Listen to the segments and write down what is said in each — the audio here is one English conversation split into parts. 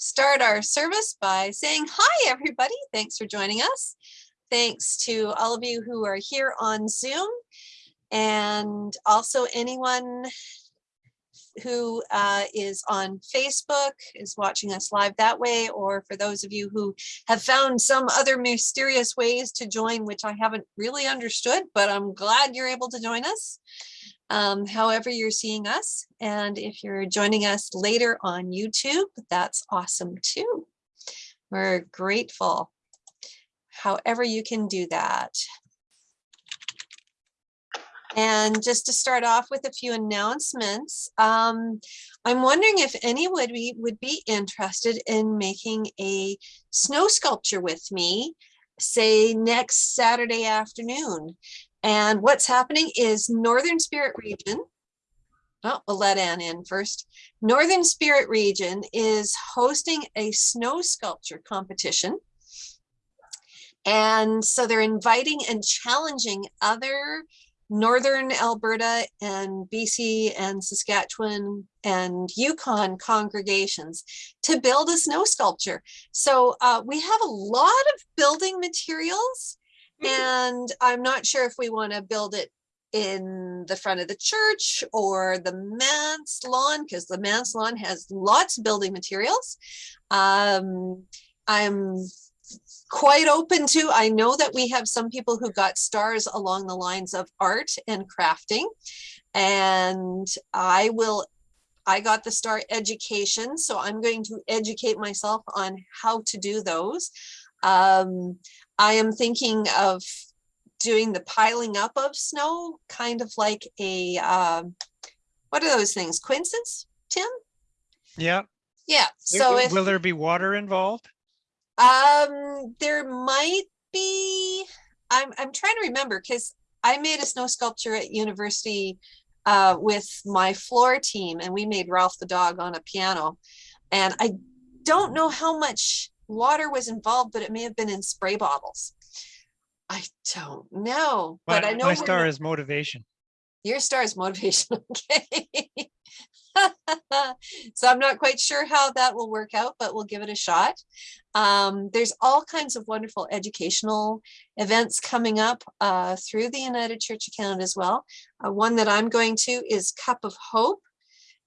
start our service by saying hi, everybody. Thanks for joining us. Thanks to all of you who are here on Zoom and also anyone who uh, is on Facebook is watching us live that way, or for those of you who have found some other mysterious ways to join, which I haven't really understood, but I'm glad you're able to join us. Um, however you're seeing us. And if you're joining us later on YouTube, that's awesome too. We're grateful. However you can do that. And just to start off with a few announcements, um, I'm wondering if anybody would be interested in making a snow sculpture with me, say next Saturday afternoon. And what's happening is Northern Spirit Region, oh, we'll let Ann in first. Northern Spirit Region is hosting a snow sculpture competition. And so they're inviting and challenging other Northern Alberta and BC and Saskatchewan and Yukon congregations to build a snow sculpture. So uh, we have a lot of building materials and I'm not sure if we want to build it in the front of the church or the manse lawn because the manse lawn has lots of building materials. Um, I'm quite open to. I know that we have some people who got stars along the lines of art and crafting. And I will, I got the star education. So I'm going to educate myself on how to do those. Um, I am thinking of doing the piling up of snow, kind of like a, uh, what are those things, quinzhees, Tim? Yeah. Yeah, so will, if, will there be water involved? Um, there might be, I'm, I'm trying to remember because I made a snow sculpture at university uh, with my floor team and we made Ralph the dog on a piano. And I don't know how much water was involved, but it may have been in spray bottles. I don't know, but My, I know my star is motivation. your star is motivation, okay? so I'm not quite sure how that will work out, but we'll give it a shot. Um, there's all kinds of wonderful educational events coming up uh, through the United Church of Canada as well. Uh, one that I'm going to is Cup of Hope,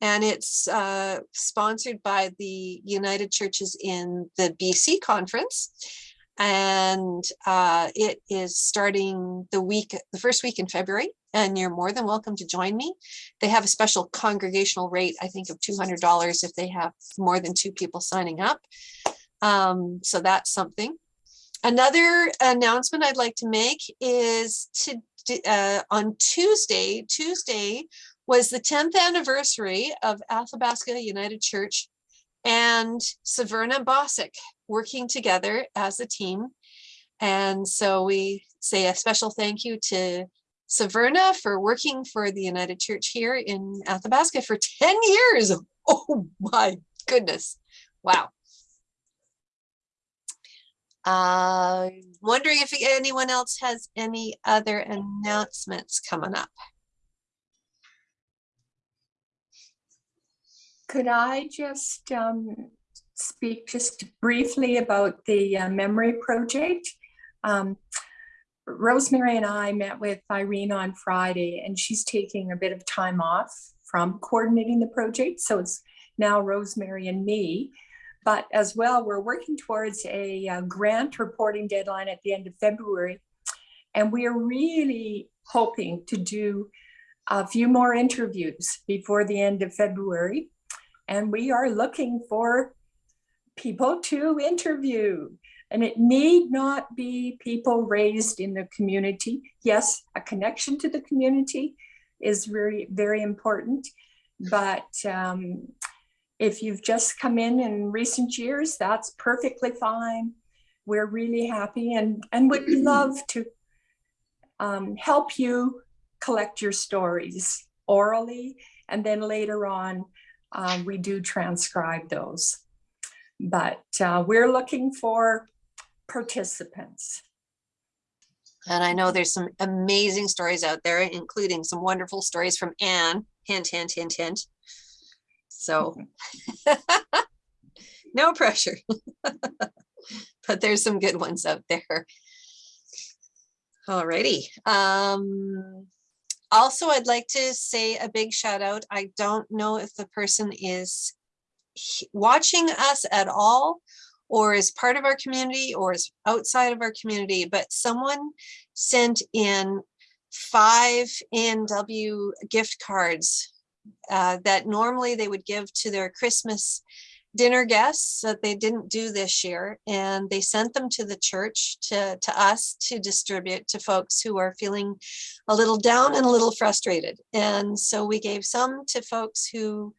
and it's uh, sponsored by the United Churches in the BC conference and uh, it is starting the week, the first week in February, and you're more than welcome to join me. They have a special congregational rate, I think of $200 if they have more than two people signing up. Um, so that's something. Another announcement I'd like to make is to uh, on Tuesday, Tuesday was the 10th anniversary of Athabasca United Church and Severna Bosick working together as a team. And so we say a special thank you to Severna for working for the United Church here in Athabasca for 10 years. Oh my goodness. Wow. Uh, wondering if anyone else has any other announcements coming up. Could I just um, speak just briefly about the uh, memory project? Um, Rosemary and I met with Irene on Friday and she's taking a bit of time off from coordinating the project. So it's now Rosemary and me. But as well, we're working towards a, uh grant reporting deadline at the end of February. And we are really hoping to do a few more interviews before the end of February. And we are looking for people to interview. And it need not be people raised in the community. Yes, a connection to the community is very, very important. But um, if you've just come in in recent years, that's perfectly fine. We're really happy and, and would love to um, help you collect your stories orally. And then later on, um, we do transcribe those. But uh, we're looking for participants. And I know there's some amazing stories out there, including some wonderful stories from Anne. Hint, hint, hint, hint. So No pressure. But there's some good ones out there. Alrighty. Um, also, I'd like to say a big shout out. I don't know if the person is watching us at all or is part of our community or is outside of our community, but someone sent in five NW gift cards uh, that normally they would give to their Christmas dinner guests that they didn't do this year. And they sent them to the church to, to us to distribute to folks who are feeling a little down and a little frustrated. And so we gave some to folks who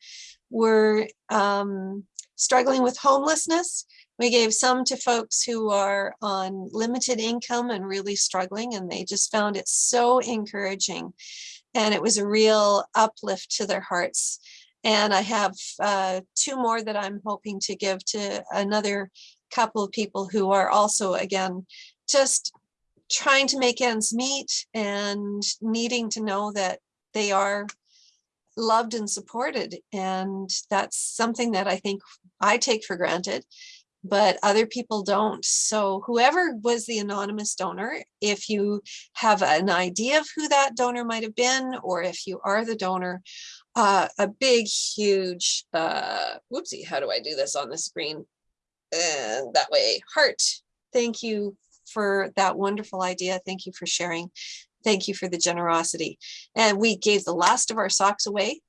were um, struggling with homelessness. We gave some to folks who are on limited income and really struggling, and they just found it so encouraging. And it was a real uplift to their hearts. And I have uh, two more that I'm hoping to give to another couple of people who are also, again, just trying to make ends meet and needing to know that they are loved and supported. And that's something that I think I take for granted, but other people don't. So whoever was the anonymous donor, if you have an idea of who that donor might have been, or if you are the donor, uh, a big, huge, uh, whoopsie, how do I do this on the screen? And that way, heart. Thank you for that wonderful idea. Thank you for sharing. Thank you for the generosity. And we gave the last of our socks away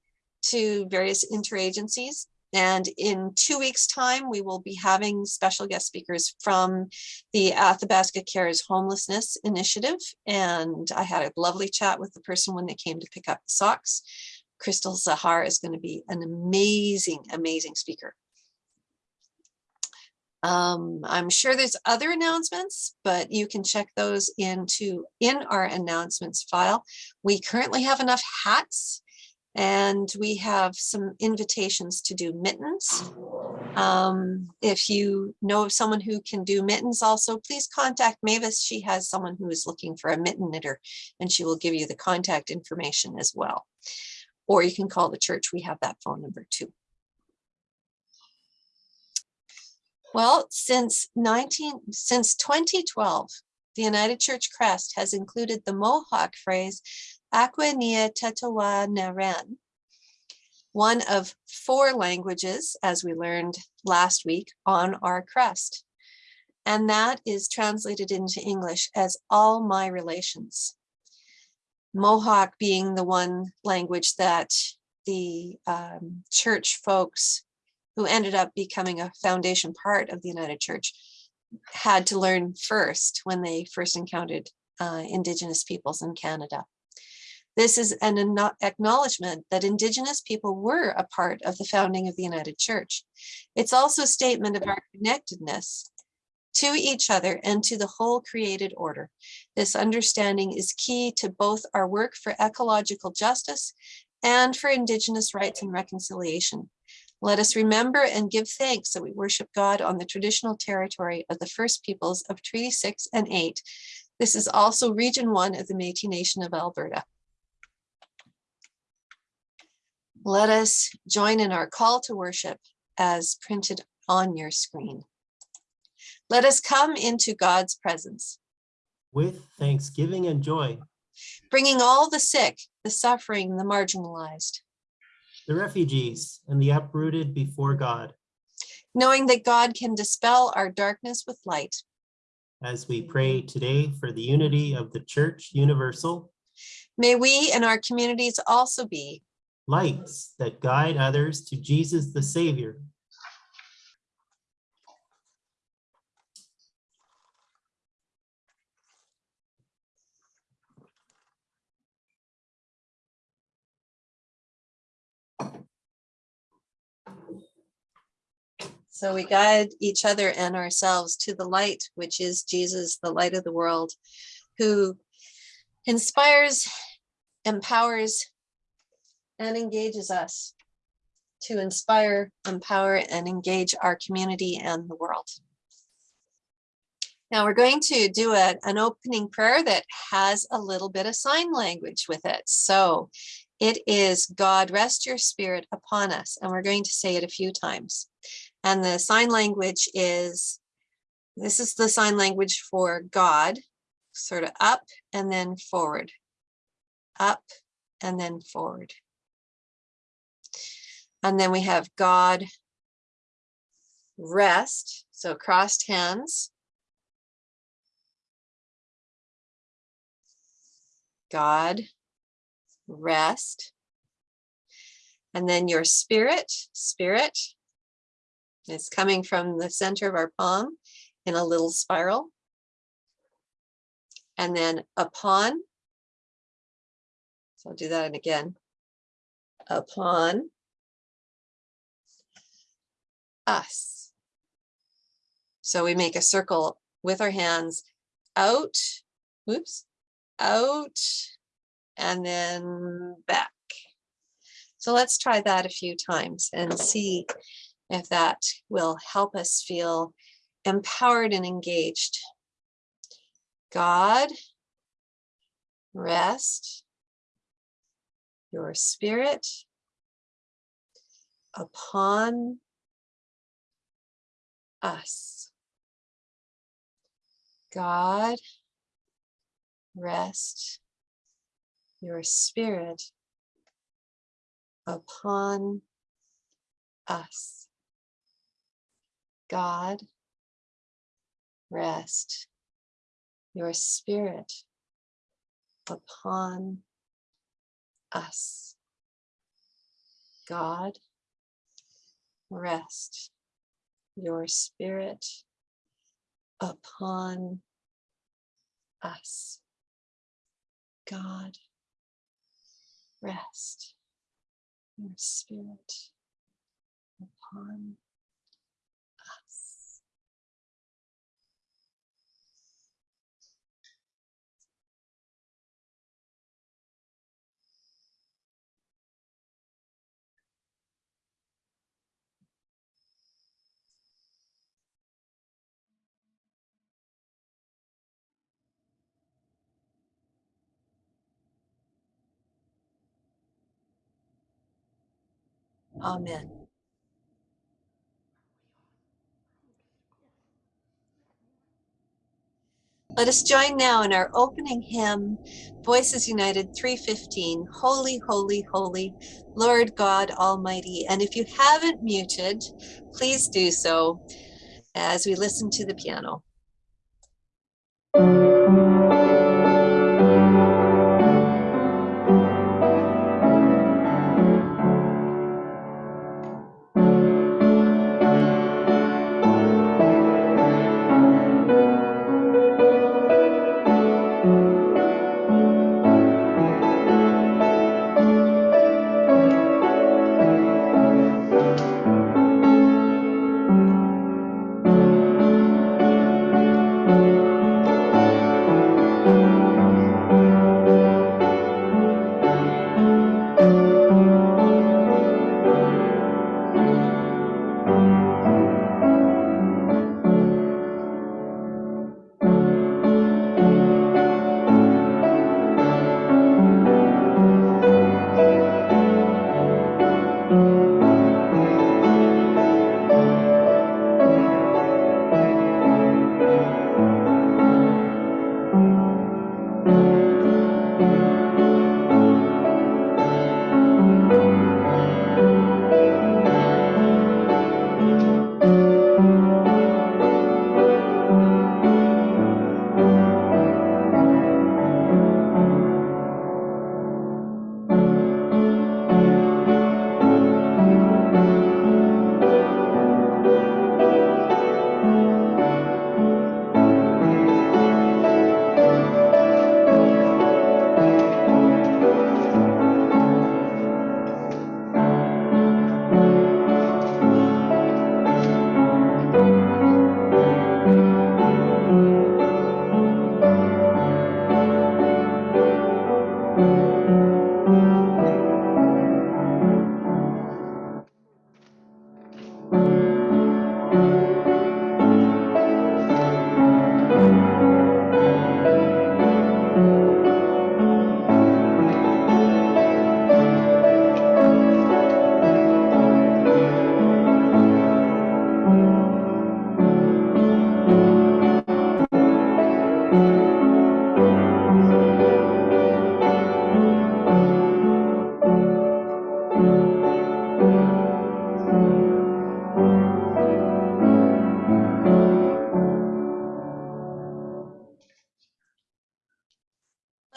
to various interagencies. And in two weeks' time, we will be having special guest speakers from the Athabasca Cares Homelessness Initiative. And I had a lovely chat with the person when they came to pick up the socks. Crystal Zahar is going to be an amazing, amazing speaker. Um, I'm sure there's other announcements, but you can check those into in our announcements file. We currently have enough hats and we have some invitations to do mittens. Um, if you know of someone who can do mittens also, please contact Mavis. She has someone who is looking for a mitten knitter and she will give you the contact information as well. Or you can call the church. We have that phone number too. Well, since 19, since 2012, the United Church Crest has included the Mohawk phrase Aqua Nia Tetawa Naren, one of four languages, as we learned last week, on our crest. And that is translated into English as all my relations. Mohawk being the one language that the um, church folks who ended up becoming a foundation part of the United Church had to learn first when they first encountered uh, Indigenous peoples in Canada. This is an acknowledgement that Indigenous people were a part of the founding of the United Church. It's also a statement of our connectedness to each other and to the whole created order. This understanding is key to both our work for ecological justice and for Indigenous rights and reconciliation. Let us remember and give thanks that we worship God on the traditional territory of the first peoples of Treaty 6 and 8. This is also Region 1 of the Métis Nation of Alberta. Let us join in our call to worship as printed on your screen. Let us come into God's presence, with thanksgiving and joy, bringing all the sick, the suffering, the marginalized, the refugees and the uprooted before God, knowing that God can dispel our darkness with light. as we pray today for the unity of the Church Universal, May we and our communities also be lights that guide others to Jesus the Savior. So we guide each other and ourselves to the light, which is Jesus, the light of the world, who inspires, empowers, and engages us to inspire, empower, and engage our community and the world. Now we're going to do a, an opening prayer that has a little bit of sign language with it. So it is God, rest your spirit upon us. And we're going to say it a few times. And the sign language is, this is the sign language for God, sort of up and then forward. Up and then forward. And then we have God rest, so crossed hands. God rest. And then your spirit, spirit is coming from the center of our palm in a little spiral. And then upon. So I'll do that again. Upon us. So we make a circle with our hands out, whoops, out, and then back. So let's try that a few times and see if that will help us feel empowered and engaged. God, rest your spirit upon us. God, rest your spirit upon us. God, rest your spirit upon us. God, rest your spirit upon us. God, rest your spirit upon Amen. Let us join now in our opening hymn, Voices United 315, Holy, Holy, Holy, Lord God Almighty. And if you haven't muted, please do so as we listen to the piano.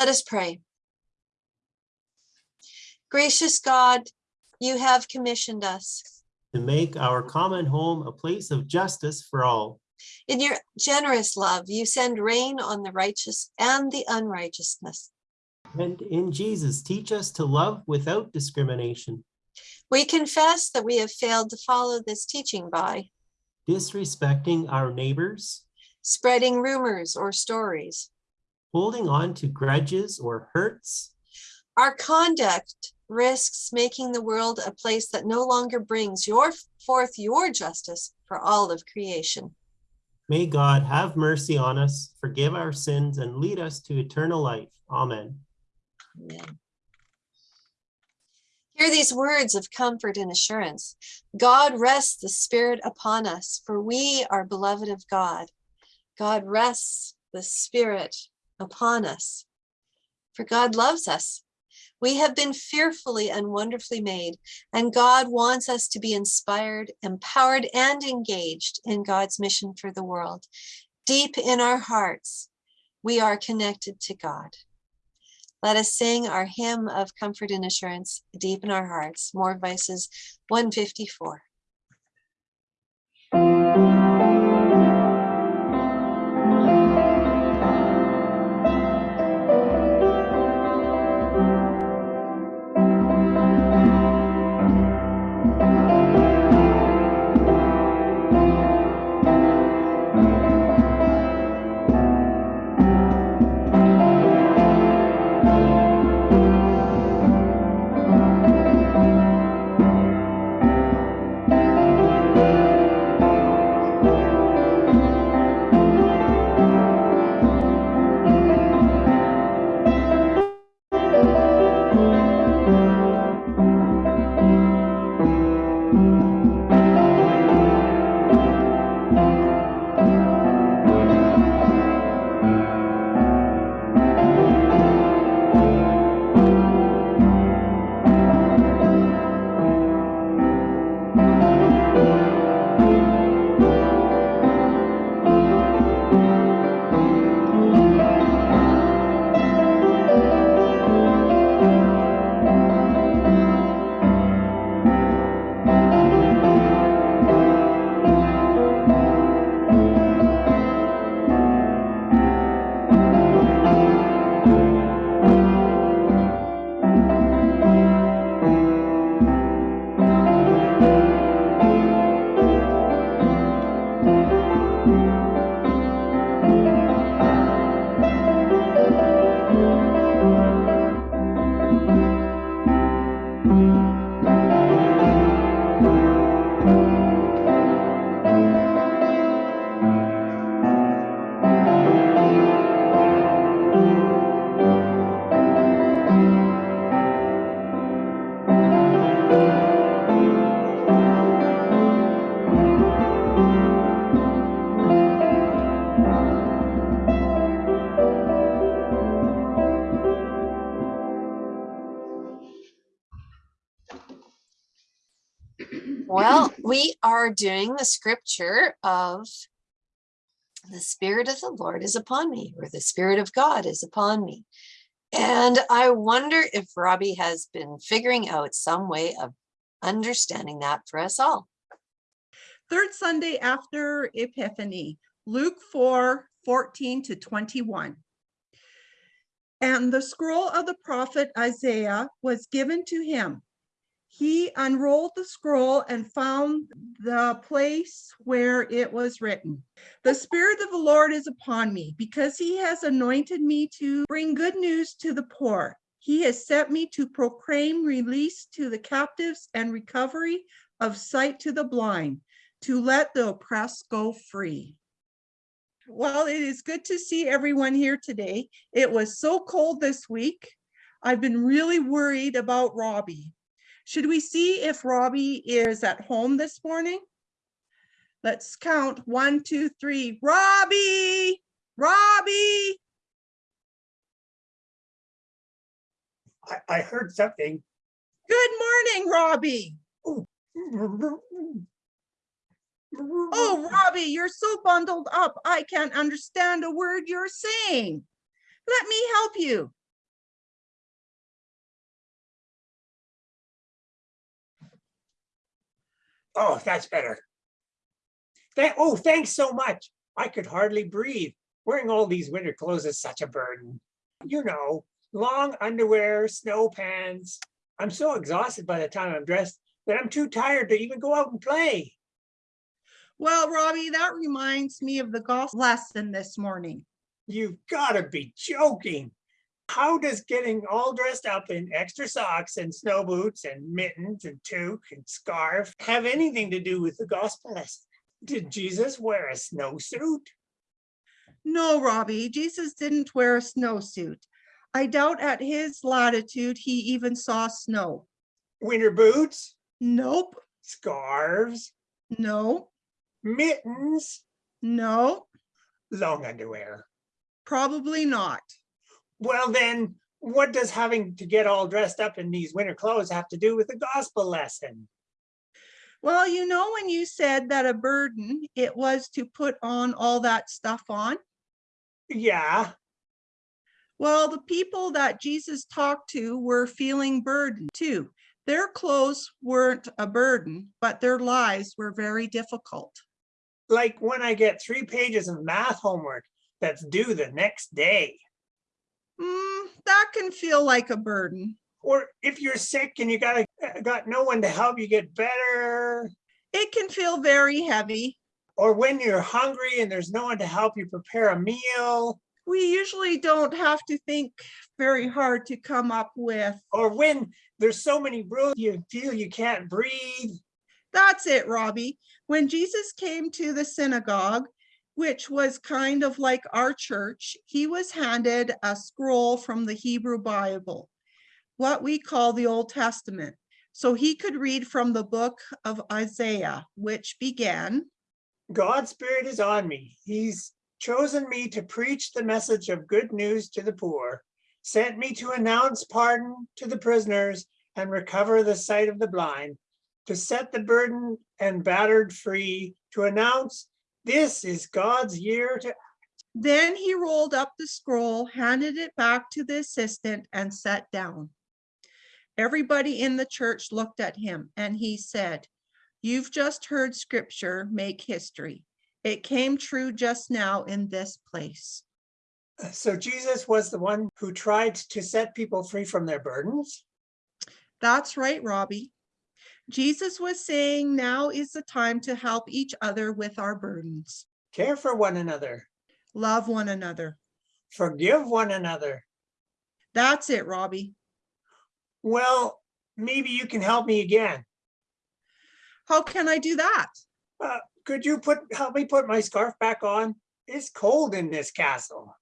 Let us pray. Gracious God, you have commissioned us. To make our common home a place of justice for all. In your generous love, you send rain on the righteous and the unrighteousness. And in Jesus, teach us to love without discrimination, We confess that we have failed to follow this teaching by disrespecting our neighbors, spreading rumors or stories. Holding on to grudges or hurts, Our conduct risks making the world a place that no longer brings your forth your justice for all of creation. May God have mercy on us, forgive our sins, and lead us to eternal life. Amen. Amen. Hear these words of comfort and assurance. God rests the Spirit upon us, for we are beloved of God. God rests the Spirit upon us, for God loves us. We have been fearfully and wonderfully made, and God wants us to be inspired, empowered, and engaged in God's mission for the world. Deep in our hearts, we are connected to God. Let us sing our hymn of comfort and assurance deep in our hearts. More Voices 154. Are doing the scripture of the Spirit of the Lord is upon me, or the Spirit of God is upon me. And I wonder if Robbie has been figuring out some way of understanding that for us all. Third Sunday after Epiphany, Luke 4, 14 to 21. And the scroll of the prophet Isaiah was given to him. He unrolled the scroll and found the place where it was written. The Spirit of the Lord is upon me because he has anointed me to bring good news to the poor. He has sent me to proclaim release to the captives and recovery of sight to the blind, to let the oppressed go free. Well, it is good to see everyone here today. It was so cold this week. I've been really worried about Robbie. Should we see if Robbie is at home this morning? Let's count one, two, three. Robbie, Robbie. I, I heard something. Good morning, Robbie. Oh, Robbie, you're so bundled up. I can't understand a word you're saying. Let me help you. Oh, that's better. Thank, oh, thanks so much. I could hardly breathe. Wearing all these winter clothes is such a burden. You know, long underwear, snow pants. I'm so exhausted by the time I'm dressed that I'm too tired to even go out and play. Well, Robbie, that reminds me of the golf lesson this morning. You've got to be joking. How does getting all dressed up in extra socks and snow boots and mittens and toque and scarf have anything to do with the gospel lesson? Did Jesus wear a snowsuit? No, Robbie, Jesus didn't wear a snowsuit. I doubt at his latitude he even saw snow. Winter boots, Nope, scarves, no, mittens, no, long underwear. probably not. Well, then what does having to get all dressed up in these winter clothes have to do with the gospel lesson? Well, you know, when you said that a burden, it was to put on all that stuff on. Yeah, Well, the people that Jesus talked to were feeling burdened too. Their clothes weren't a burden, but their lives were very difficult. like when I get three pages of math homework that's due the next day. Mm, that can feel like a burden. Or if you're sick and you got got no one to help you get better. It can feel very heavy. Or when you're hungry and there's no one to help you prepare a meal. We usually don't have to think very hard to come up with. Or when there's so many rules you feel you can't breathe. That's it, Robbie. When Jesus came to the synagogue, which was kind of like our church, he was handed a scroll from the Hebrew Bible, what we call the Old Testament. So he could read from the book of Isaiah, which began, God's spirit is on me. He's chosen me to preach the message of good news to the poor, sent me to announce pardon to the prisoners and recover the sight of the blind, to set the burden and battered free, to announce this is God's year to Then he rolled up the scroll, handed it back to the assistant, and sat down. Everybody in the church looked at him and he said, You've just heard scripture make history. It came true just now in this place. So Jesus was the one who tried to set people free from their burdens. That's right, Robbie. Jesus was saying now is the time to help each other with our burdens. Care for one another, Love one another. forgive one another. That's it, Robbie. Well, maybe you can help me again. How can I do that? Uh, could you put help me put my scarf back on? It's cold in this castle.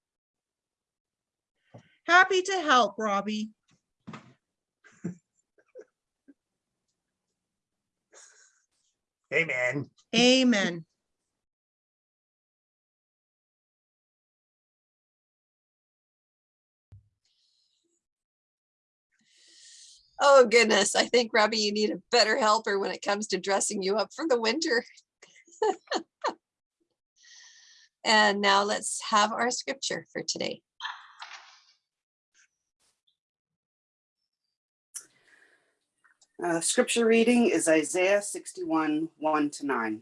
Happy to help, Robbie. Amen. Amen. Oh goodness, I think Robbie, you need a better helper when it comes to dressing you up for the winter. And now let's have our scripture for today. Uh, scripture reading is Isaiah 61, 1 to 9.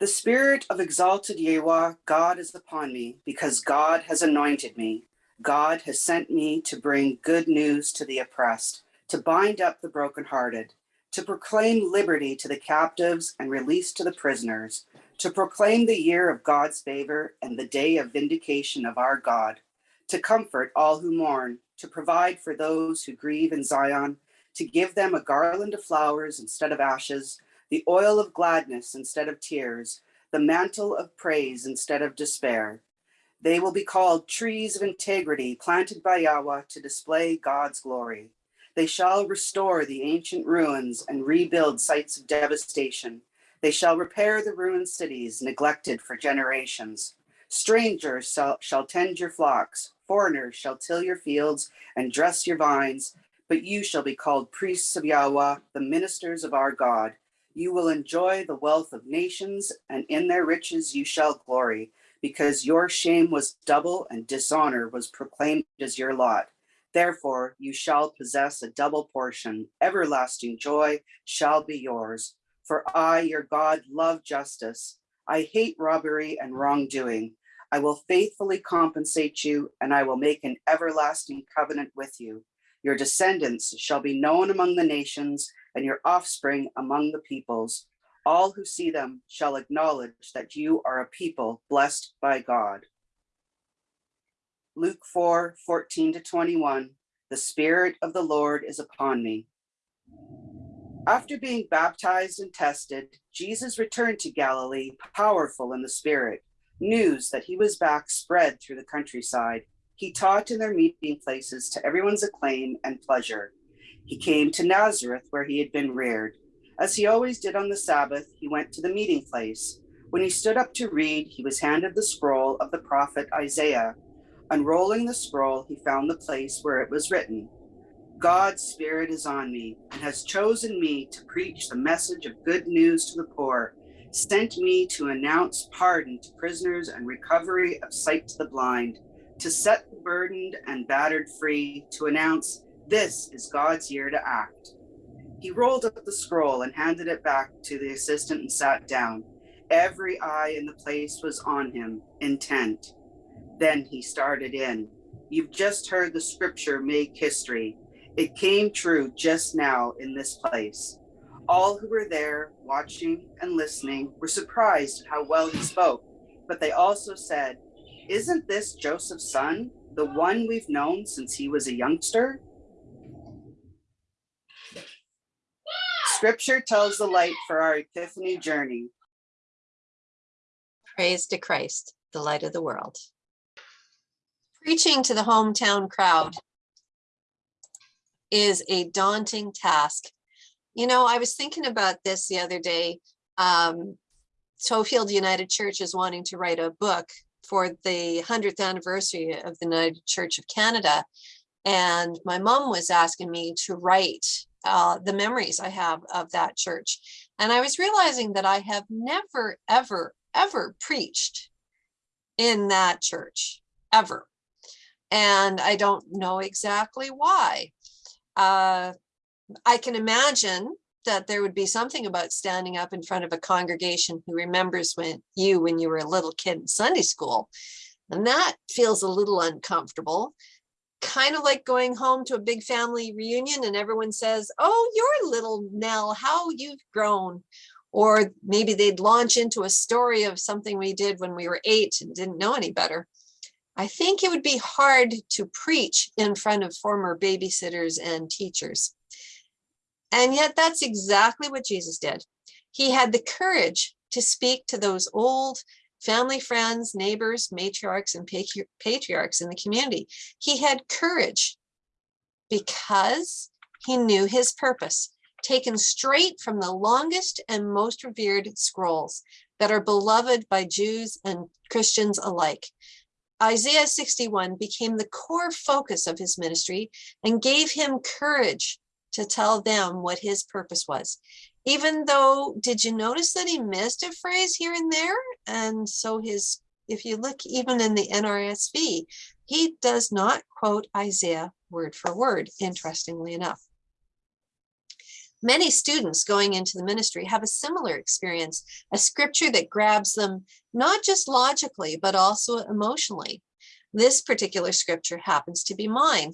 The spirit of exalted Yahweh, God is upon me, because God has anointed me. God has sent me to bring good news to the oppressed, to bind up the brokenhearted, to proclaim liberty to the captives and release to the prisoners, to proclaim the year of God's favor and the day of vindication of our God, to comfort all who mourn, to provide for those who grieve in Zion, to give them a garland of flowers instead of ashes, the oil of gladness instead of tears, the mantle of praise instead of despair. They will be called trees of integrity planted by Yahweh to display God's glory. They shall restore the ancient ruins and rebuild sites of devastation. They shall repair the ruined cities neglected for generations. Strangers shall, shall tend your flocks, foreigners shall till your fields and dress your vines, but you shall be called priests of Yahweh, the ministers of our God. You will enjoy the wealth of nations, and in their riches you shall glory, because your shame was double and dishonor was proclaimed as your lot. Therefore, you shall possess a double portion. Everlasting joy shall be yours. For I, your God, love justice. I hate robbery and wrongdoing. I will faithfully compensate you, and I will make an everlasting covenant with you. Your descendants shall be known among the nations, and your offspring among the peoples. All who see them shall acknowledge that you are a people blessed by God. Luke 4 14 to 21. The Spirit of the Lord is upon me. After being baptized and tested, Jesus returned to Galilee, powerful in the Spirit. News that he was back spread through the countryside. He taught in their meeting places to everyone's acclaim and pleasure. He came to Nazareth, where he had been reared. As he always did on the Sabbath, he went to the meeting place. When he stood up to read, he was handed the scroll of the prophet Isaiah. Unrolling the scroll, he found the place where it was written God's Spirit is on me and has chosen me to preach the message of good news to the poor, sent me to announce pardon to prisoners and recovery of sight to the blind, to set the burdened and battered free, to announce this is God's year to act. He rolled up the scroll and handed it back to the assistant and sat down. Every eye in the place was on him, intent. Then he started in. You've just heard the scripture make history. It came true just now in this place. All who were there, watching and listening, were surprised at how well he spoke, but they also said, Isn't this Joseph's son, the one we've known since he was a youngster? Scripture tells the light for our Epiphany journey. Praise to Christ, the light of the world. Preaching to the hometown crowd is a daunting task. You know, I was thinking about this the other day. Um, Tofield United Church is wanting to write a book for the 100th anniversary of the United Church of Canada. And my mom was asking me to write uh, the memories I have of that church. And I was realizing that I have never, ever, ever preached in that church, ever. And I don't know exactly why. Uh, I can imagine that there would be something about standing up in front of a congregation who remembers when you when you were a little kid in Sunday school. And that feels a little uncomfortable. Kind of like going home to a big family reunion and everyone says, oh, you're little Nell, how you've grown. Or maybe they'd launch into a story of something we did when we were eight and didn't know any better. I think it would be hard to preach in front of former babysitters and teachers. And yet that's exactly what Jesus did. He had the courage to speak to those old family friends, neighbors, matriarchs, and patriarchs in the community. He had courage because he knew his purpose, taken straight from the longest and most revered scrolls that are beloved by Jews and Christians alike. Isaiah 61 became the core focus of his ministry and gave him courage to tell them what his purpose was. Even though, did you notice that he missed a phrase here and there? And so his, if you look even in the NRSV, he does not quote Isaiah word for word, interestingly enough. Many students going into the ministry have a similar experience, a scripture that grabs them not just logically, but also emotionally. This particular scripture happens to be mine.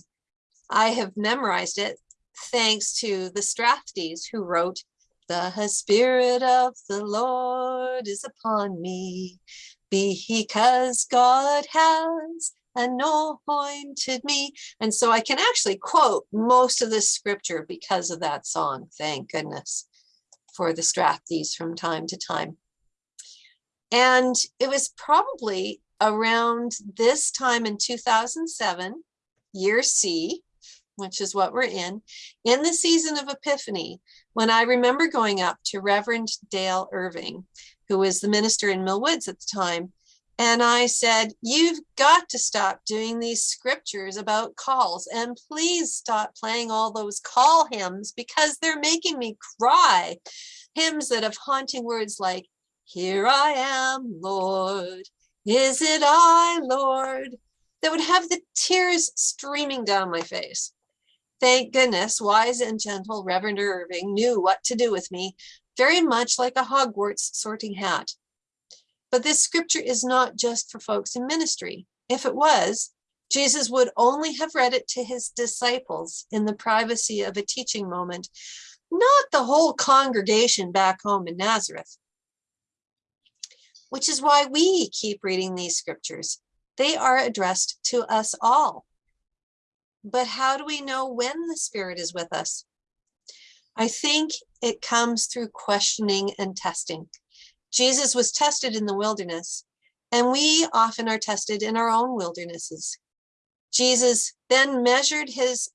I have memorized it thanks to the Strathdees who wrote, the spirit of the Lord is upon me be because God has anointed me. And so I can actually quote most of this scripture because of that song. Thank goodness for the Strathdees from time to time. And it was probably around this time in 2007, year C, which is what we're in, in the season of Epiphany, when I remember going up to Reverend Dale Irving, who was the minister in Mill Woods at the time, and I said, you've got to stop doing these scriptures about calls and please stop playing all those call hymns because they're making me cry. Hymns that have haunting words like, here I am, Lord, is it I, Lord, that would have the tears streaming down my face. Thank goodness, wise and gentle Reverend Irving knew what to do with me very much like a Hogwarts sorting hat. But this scripture is not just for folks in ministry. If it was, Jesus would only have read it to his disciples in the privacy of a teaching moment, not the whole congregation back home in Nazareth. Which is why we keep reading these scriptures. They are addressed to us all. But how do we know when the Spirit is with us? I think it comes through questioning and testing. Jesus was tested in the wilderness, and we often are tested in our own wildernesses. Jesus then measured his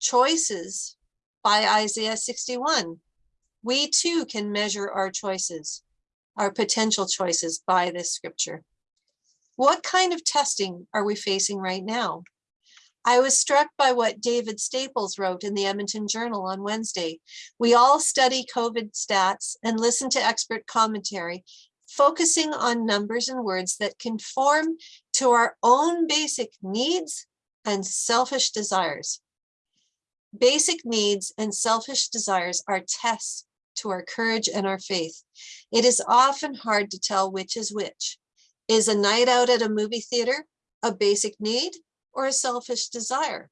choices by Isaiah 61. We too can measure our choices, our potential choices by this scripture. What kind of testing are we facing right now? I was struck by what David Staples wrote in the Edmonton Journal on Wednesday. We all study COVID stats and listen to expert commentary, focusing on numbers and words that conform to our own basic needs and selfish desires. Basic needs and selfish desires are tests to our courage and our faith. It is often hard to tell which is which. Is a night out at a movie theater a basic need or a selfish desire?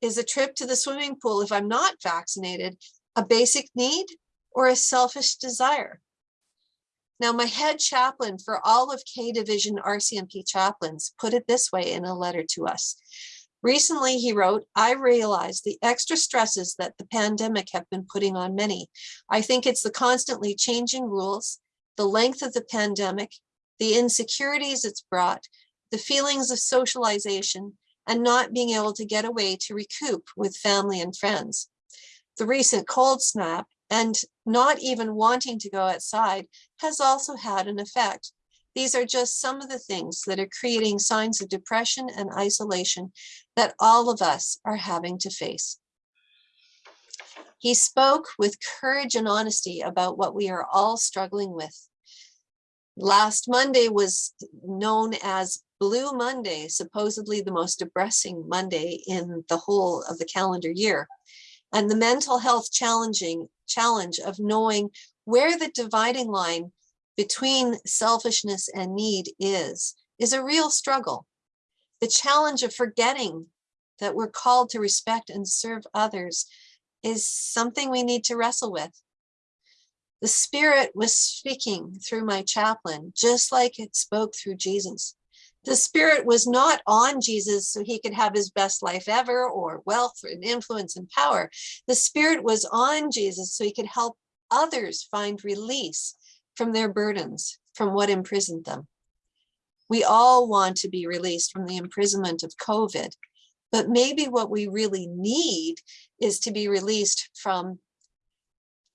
Is a trip to the swimming pool, if I'm not vaccinated, a basic need or a selfish desire? Now, my head chaplain for all of K Division RCMP chaplains put it this way in a letter to us. Recently, he wrote, I realize the extra stresses that the pandemic have been putting on many. I think it's the constantly changing rules, the length of the pandemic, the insecurities it's brought, the feelings of socialization, and not being able to get away to recoup with family and friends. The recent cold snap and not even wanting to go outside has also had an effect. These are just some of the things that are creating signs of depression and isolation that all of us are having to face. He spoke with courage and honesty about what we are all struggling with. Last Monday was known as Blue Monday, supposedly the most depressing Monday in the whole of the calendar year. And the mental health challenging challenge of knowing where the dividing line between selfishness and need is, is a real struggle. The challenge of forgetting that we're called to respect and serve others is something we need to wrestle with. The Spirit was speaking through my chaplain, just like it spoke through Jesus. The Spirit was not on Jesus so he could have his best life ever or wealth and influence and power. The Spirit was on Jesus so he could help others find release from their burdens, from what imprisoned them. We all want to be released from the imprisonment of COVID, but maybe what we really need is to be released from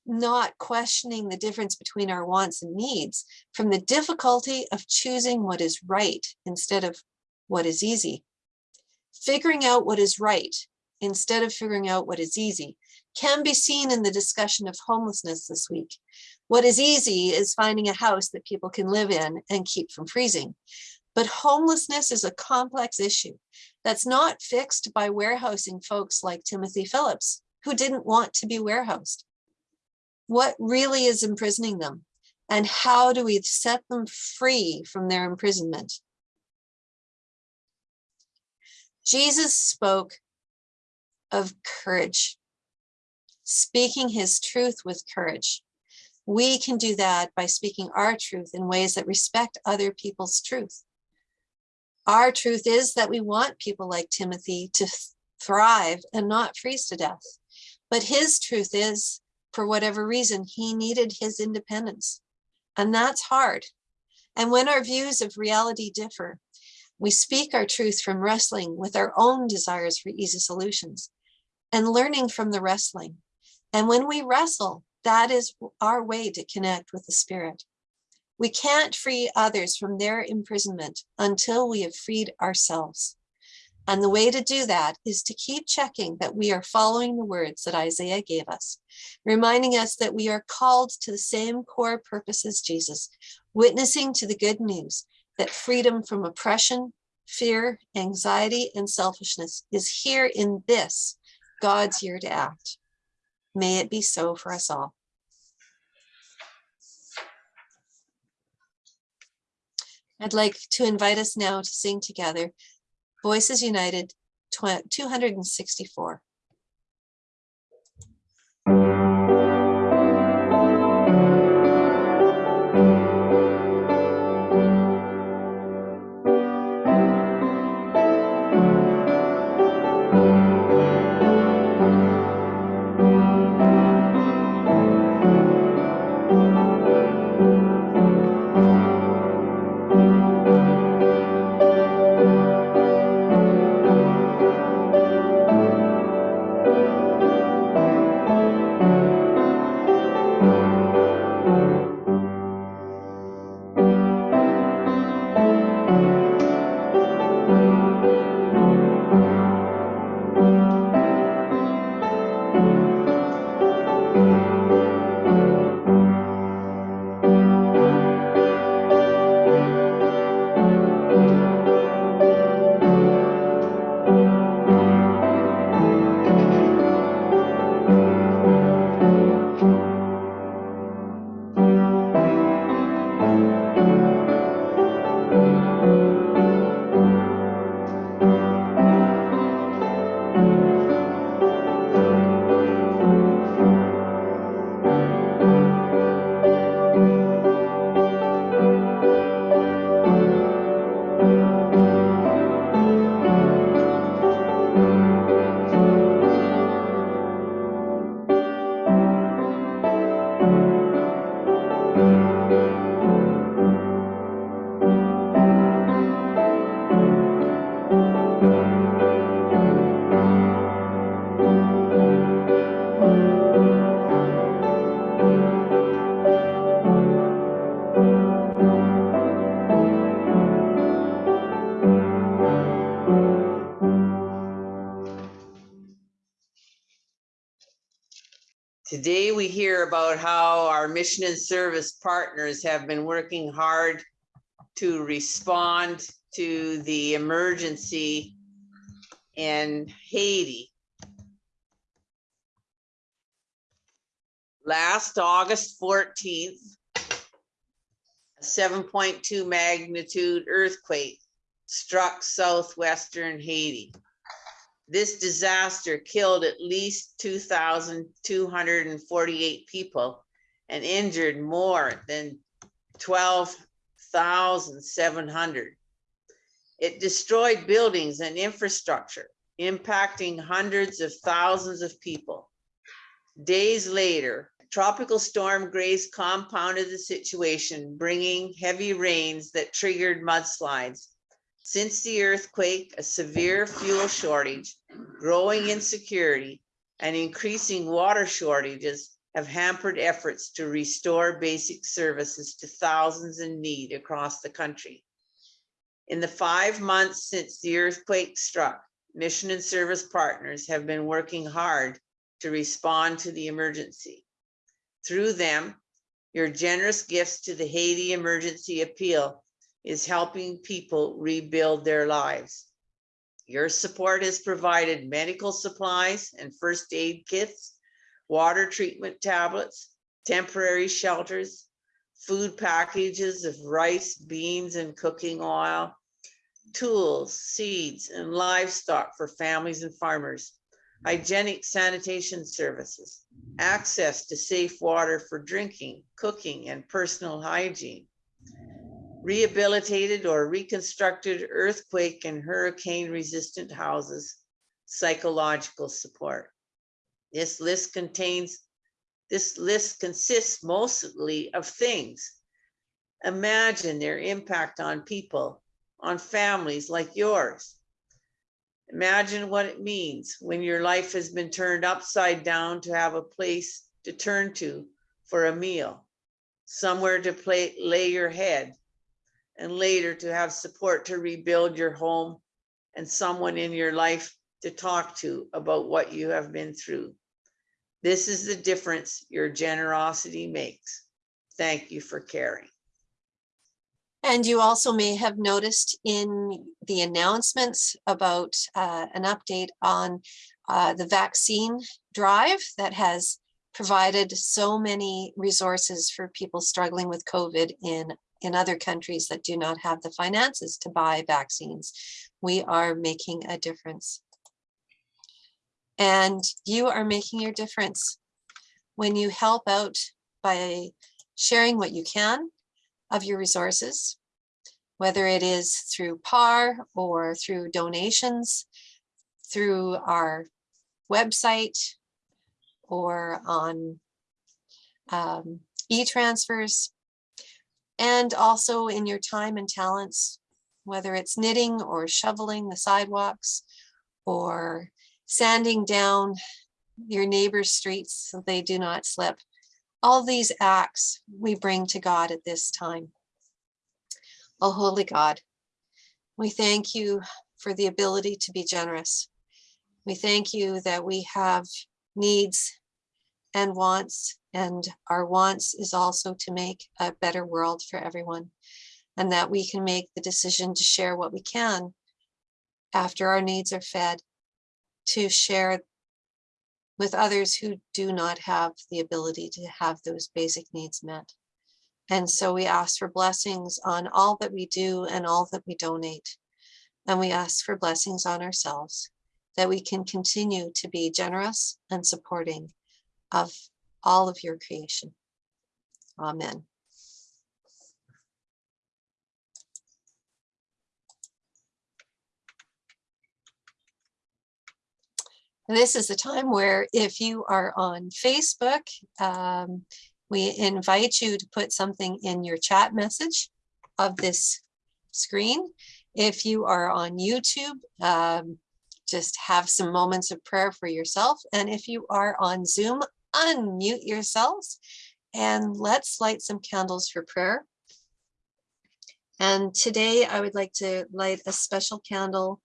not questioning the difference between our wants and needs, from the difficulty of choosing what is right instead of what is easy. Figuring out what is right instead of figuring out what is easy can be seen in the discussion of homelessness this week. What is easy is finding a house that people can live in and keep from freezing. But homelessness is a complex issue that's not fixed by warehousing folks like Timothy Phillips, who didn't want to be warehoused. What really is imprisoning them? And how do we set them free from their imprisonment? Jesus spoke of courage, speaking his truth with courage. We can do that by speaking our truth in ways that respect other people's truth. Our truth is that we want people like Timothy to thrive and not freeze to death. But his truth is, for whatever reason, he needed his independence. And that's hard. And when our views of reality differ, we speak our truth from wrestling with our own desires for easy solutions and learning from the wrestling. And when we wrestle, that is our way to connect with the spirit. We can't free others from their imprisonment until we have freed ourselves. And the way to do that is to keep checking that we are following the words that Isaiah gave us, reminding us that we are called to the same core purpose as Jesus, witnessing to the good news that freedom from oppression, fear, anxiety, and selfishness is here in this, God's year to act. May it be so for us all. I'd like to invite us now to sing together Voices United, 264. About how our mission and service partners have been working hard to respond to the emergency in Haiti. Last August fourteenth, a seven point two magnitude earthquake struck southwestern Haiti. This disaster killed at least two thousand two hundred and forty-eight people and injured more than twelve thousand seven hundred. It destroyed buildings and infrastructure, impacting hundreds of thousands of people. Days later, Tropical Storm Grace compounded the situation, bringing heavy rains that triggered mudslides. Since the earthquake, a severe fuel shortage, growing insecurity, and increasing water shortages have hampered efforts to restore basic services to thousands in need across the country. In the five months since the earthquake struck, mission and service partners have been working hard to respond to the emergency. Through them, your generous gifts to the Haiti Emergency Appeal is helping people rebuild their lives. Your support has provided medical supplies and first aid kits, water treatment tablets, temporary shelters, food packages of rice, beans, and cooking oil, tools, seeds, and livestock for families and farmers, hygienic sanitation services, access to safe water for drinking, cooking, and personal hygiene, rehabilitated or reconstructed earthquake and hurricane resistant houses, psychological support. This list contains, this list consists mostly of things. Imagine their impact on people, on families like yours. Imagine what it means when your life has been turned upside down to have a place to turn to for a meal, somewhere to play, lay your head, and later to have support to rebuild your home and someone in your life to talk to about what you have been through. This is the difference your generosity makes. Thank you for caring. And you also may have noticed in the announcements about uh, an update on uh, the vaccine drive that has provided so many resources for people struggling with COVID in in other countries that do not have the finances to buy vaccines. We are making a difference. And you are making your difference when you help out by sharing what you can of your resources, whether it is through PAR or through donations, through our website or on um, e-transfers, and also in your time and talents, whether it's knitting or shoveling the sidewalks or sanding down your neighbor's streets so they do not slip. All these acts we bring to God at this time. Oh, holy God, we thank you for the ability to be generous. We thank you that we have needs and wants, and our wants is also to make a better world for everyone, and that we can make the decision to share what we can after our needs are fed, to share with others who do not have the ability to have those basic needs met. And so we ask for blessings on all that we do and all that we donate. And we ask for blessings on ourselves, that we can continue to be generous and supporting of all of your creation. Amen. And this is the time where if you are on Facebook, um, we invite you to put something in your chat message of this screen. If you are on YouTube, um, just have some moments of prayer for yourself. And if you are on Zoom, unmute yourselves and let's light some candles for prayer. And today I would like to light a special candle.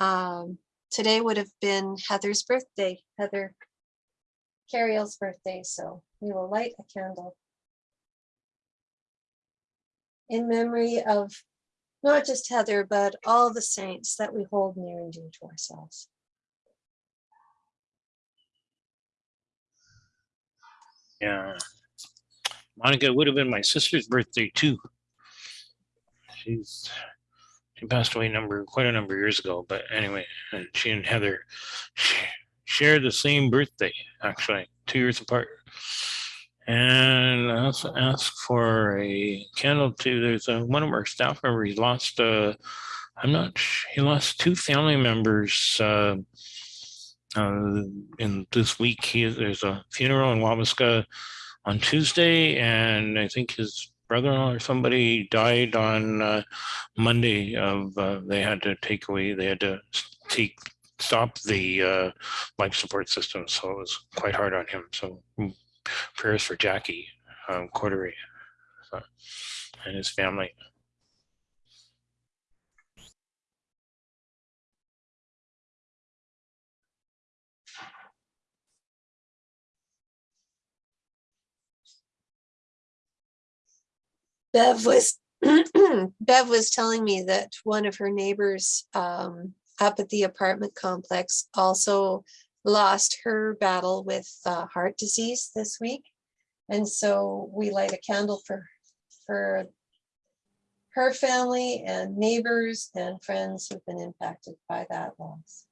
Um, today would have been Heather's birthday, Heather Carriel's birthday, so we will light a candle in memory of not just Heather, but all the saints that we hold near and dear to ourselves. Yeah. Monica would have been my sister's birthday too. She's she passed away number quite a number of years ago, but anyway, and she and Heather sh- share the same birthday, actually, two years apart. And I also asked for a candle to there's a one of our staff members lost uh I'm not he lost two family members uh uh, in this week, he, there's a funeral in Wabasca on Tuesday, and I think his brother-in-law or somebody died on uh, Monday. Of uh, they had to take away, they had to take stop the uh, life support system, so it was quite hard on him. So mm, prayers for Jackie um, Cordery so, and his family. Bev was Bev was telling me that one of her neighbors um, up at the apartment complex also lost her battle with uh, heart disease this week. And so we light a candle for for her family and neighbors and friends who've been impacted by that loss.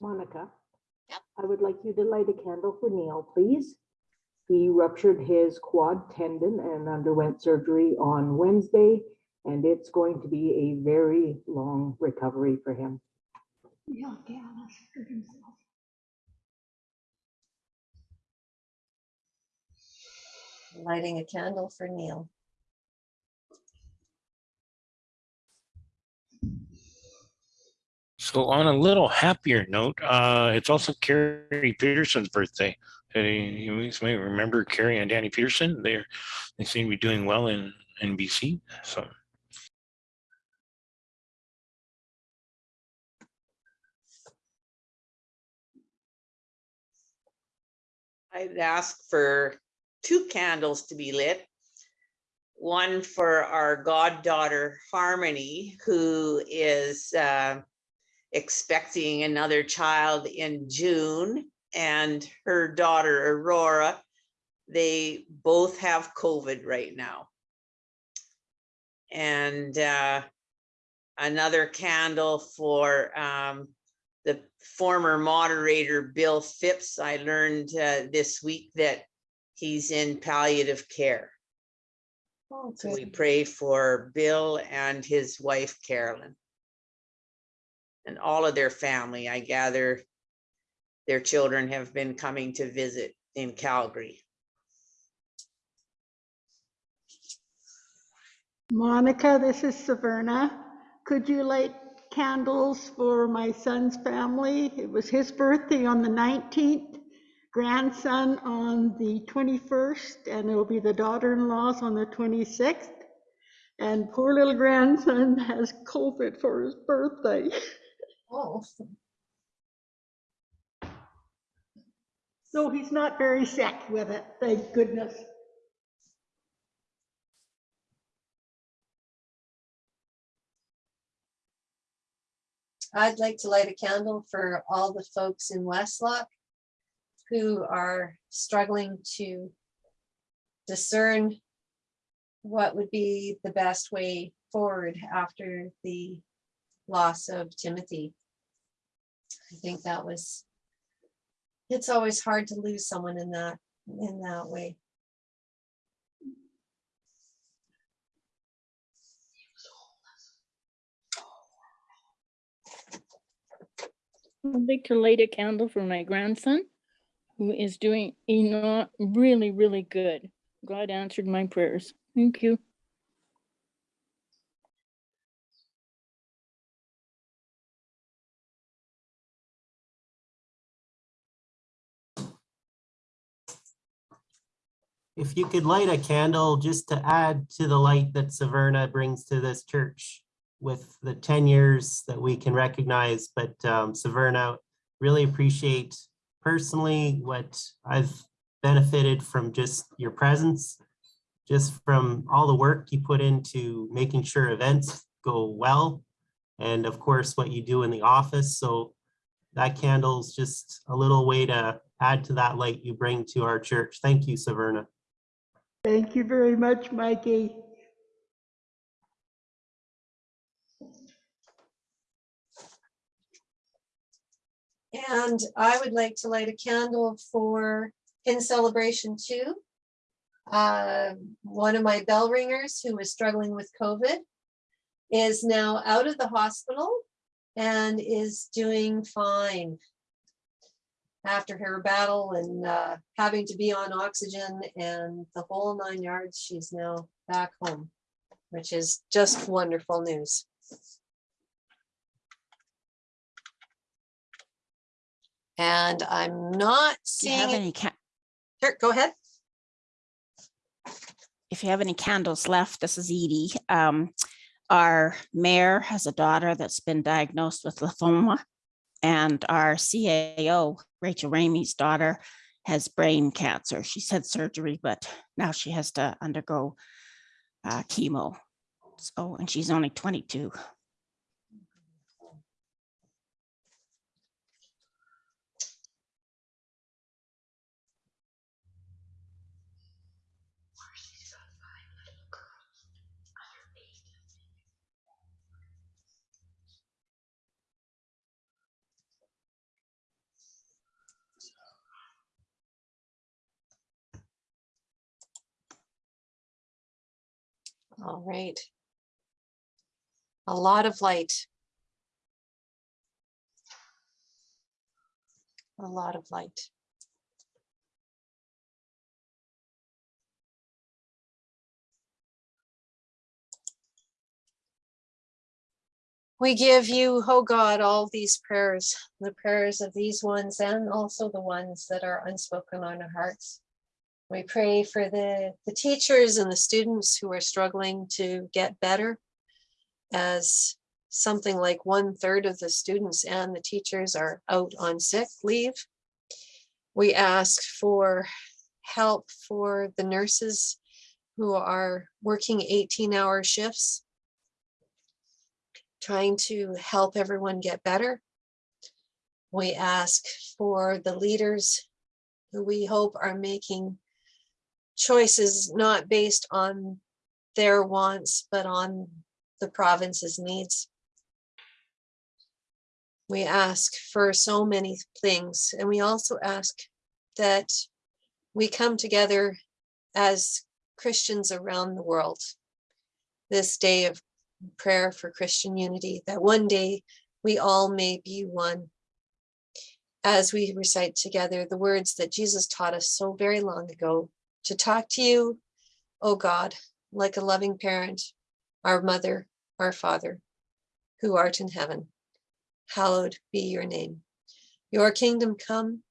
Monica? Yep. I would like you to light a candle for Neil, please. He ruptured his quad tendon and underwent surgery on Wednesday, and it's going to be a very long recovery for him. Yeah, yeah, that's good himself. Lighting a candle for Neil. So on a little happier note, uh, it's also Carrie Peterson's birthday. You may remember Carrie and Danny Peterson. They're they seem to be doing well in in BC. So I'd ask for two candles to be lit. One for our goddaughter Harmony, who is uh, expecting another child in June, and her daughter Aurora. They both have COVID right now. And uh, another candle for um, the former moderator, Bill Phipps. I learned uh, this week that he's in palliative care. Oh, So we pray for Bill and his wife Carolyn. And all of their family, I gather their children have been coming to visit in Calgary. Monica, this is Saverna. Could you light candles for my son's family? It was his birthday on the 19th, grandson on the 21st, and it'll be the daughter-in-law's on the 26th. And poor little grandson has COVID for his birthday. Oh, So he's not very sick with it, thank goodness. I'd like to light a candle for all the folks in Westlock who are struggling to discern what would be the best way forward after the loss of Timothy. I think that was, it's always hard to lose someone in that, in that way. I'd like to light a candle for my grandson, who is doing a not really, really good. God answered my prayers. Thank you. If you could light a candle just to add to the light that Saverna brings to this church with the 10 years that we can recognize, but um, Saverna, really appreciate personally what I've benefited from just your presence, just from all the work you put into making sure events go well, and of course, what you do in the office. So that candle's just a little way to add to that light you bring to our church. Thank you, Saverna. Thank you very much, Mikey. And I would like to light a candle for, in celebration too. Uh, one of my bell ringers who was struggling with COVID is now out of the hospital and is doing fine. After her battle and uh, having to be on oxygen and the whole nine yards, she's now back home, which is just wonderful news. And I'm not Do you have seeing, any, ca- sure, go ahead. if you have any candles left, this is Edie. Um, our mayor has a daughter that's been diagnosed with lymphoma. And our CAO, Rachel Ramey's daughter, has brain cancer. She's had surgery, but now she has to undergo uh, chemo. So, and she's only 22. All right. A lot of light. A lot of light. We give you, oh God, all these prayers, the prayers of these ones and also the ones that are unspoken on our hearts. We pray for the, the teachers and the students who are struggling to get better. As something like one third of the students and the teachers are out on sick leave. We ask for help for the nurses who are working 18-hour shifts, trying to help everyone get better. We ask for the leaders who we hope are making choices not based on their wants, but on the province's needs. We ask for so many things, and we also ask that we come together as Christians around the world. This day of prayer for Christian unity, that one day we all may be one. As we recite together the words that Jesus taught us so very long ago, to talk to you, O God, like a loving parent, our mother, our father, who art in heaven. Hallowed be your name. Your kingdom come,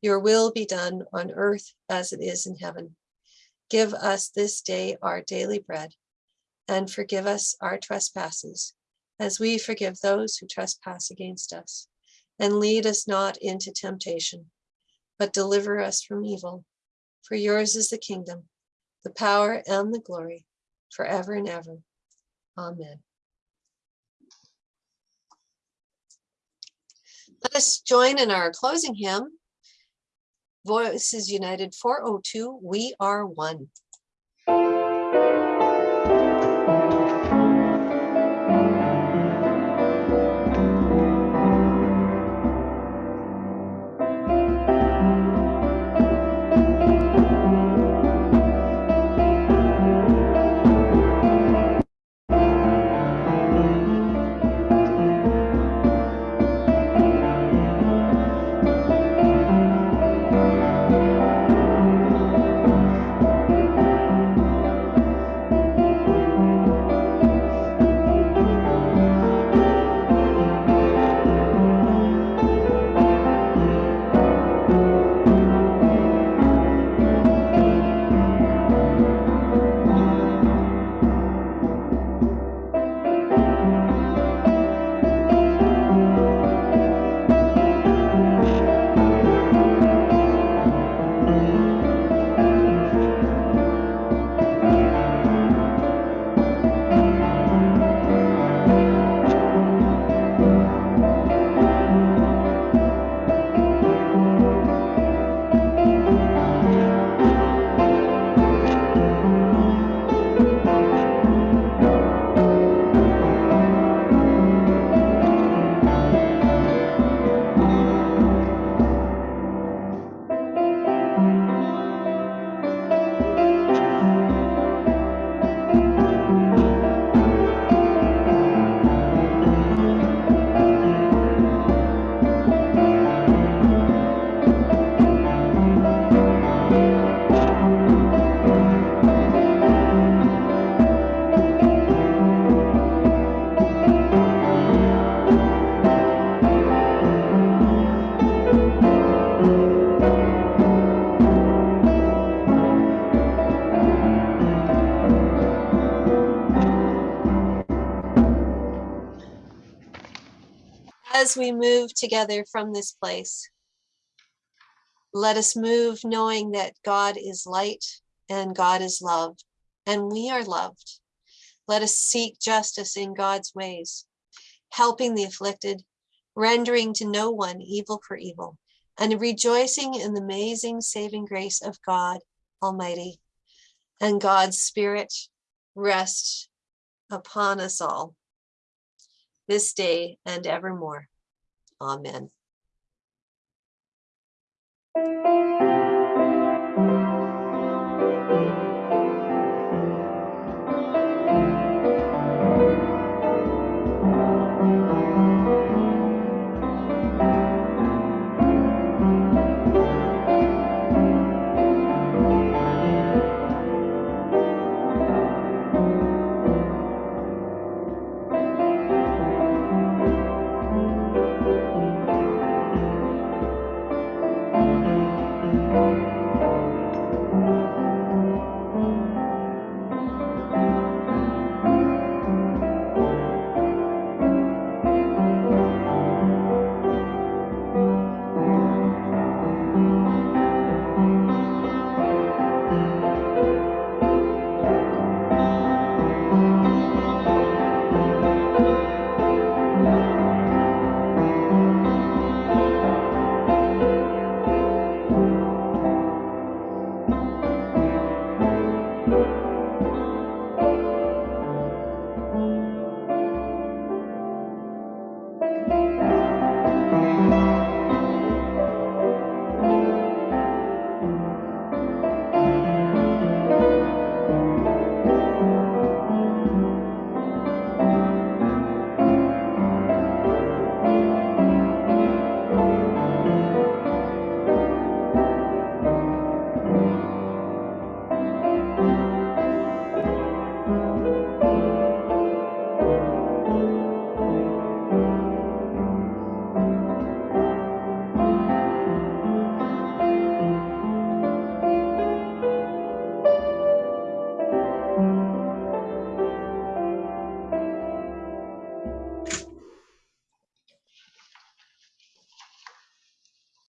your will be done on earth as it is in heaven. Give us this day our daily bread and forgive us our trespasses as we forgive those who trespass against us. And lead us not into temptation, but deliver us from evil. For yours is the kingdom, the power and the glory forever and ever. Amen. Let us join in our closing hymn. Voices United 402, We Are One. As we move together from this place. Let us move knowing that God is light and God is love, and we are loved. Let us seek justice in God's ways, helping the afflicted, rendering to no one evil for evil, and rejoicing in the amazing saving grace of God Almighty. And God's Spirit rest upon us all this day and evermore. Amen.